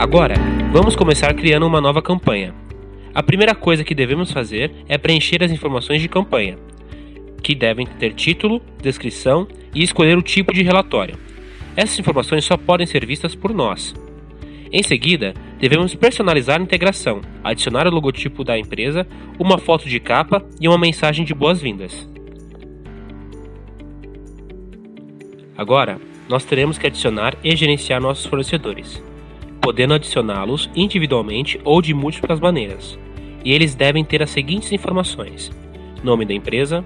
Agora, vamos começar criando uma nova campanha. A primeira coisa que devemos fazer é preencher as informações de campanha, que devem ter título, descrição e escolher o tipo de relatório. Essas informações só podem ser vistas por nós. Em seguida, devemos personalizar a integração, adicionar o logotipo da empresa, uma foto de capa e uma mensagem de boas-vindas. Agora, nós teremos que adicionar e gerenciar nossos fornecedores, podendo adicioná-los individualmente ou de múltiplas maneiras. E eles devem ter as seguintes informações: nome da empresa,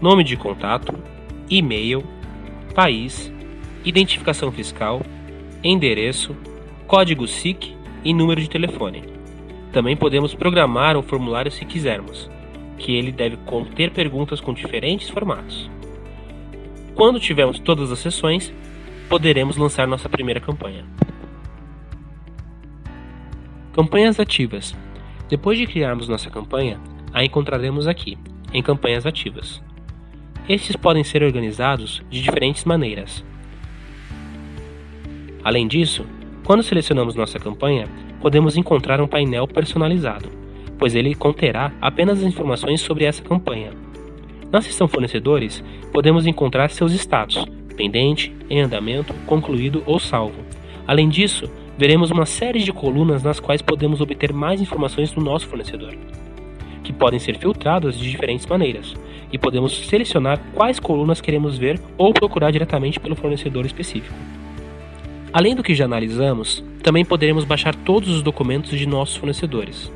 nome de contato, e-mail, país, identificação fiscal, endereço, código SIC e número de telefone. Também podemos programar um formulário se quisermos, que ele deve conter perguntas com diferentes formatos. Quando tivermos todas as sessões, poderemos lançar nossa primeira campanha. Campanhas ativas. Depois de criarmos nossa campanha, a encontraremos aqui, em Campanhas Ativas. Estes podem ser organizados de diferentes maneiras. Além disso, quando selecionamos nossa campanha, podemos encontrar um painel personalizado, pois ele conterá apenas as informações sobre essa campanha. Na seção Fornecedores, podemos encontrar seus status, pendente, em andamento, concluído ou salvo. Além disso, veremos uma série de colunas nas quais podemos obter mais informações do nosso fornecedor, que podem ser filtradas de diferentes maneiras, e podemos selecionar quais colunas queremos ver ou procurar diretamente pelo fornecedor específico. Além do que já analisamos, também poderemos baixar todos os documentos de nossos fornecedores.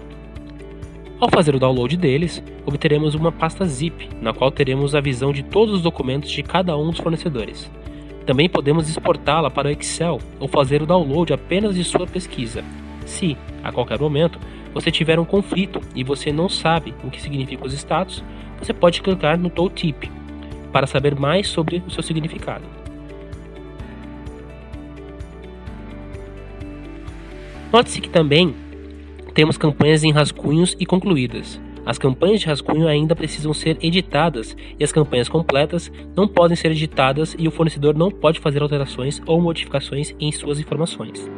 Ao fazer o download deles, obteremos uma pasta zip, na qual teremos a visão de todos os documentos de cada um dos fornecedores. Também podemos exportá-la para o Excel ou fazer o download apenas de sua pesquisa. Se, a qualquer momento, você tiver um conflito e você não sabe o que significam os status, você pode clicar no tooltip para saber mais sobre o seu significado. Note-se que também temos campanhas em rascunhos e concluídas. As campanhas de rascunho ainda precisam ser editadas e as campanhas completas não podem ser editadas e o fornecedor não pode fazer alterações ou modificações em suas informações.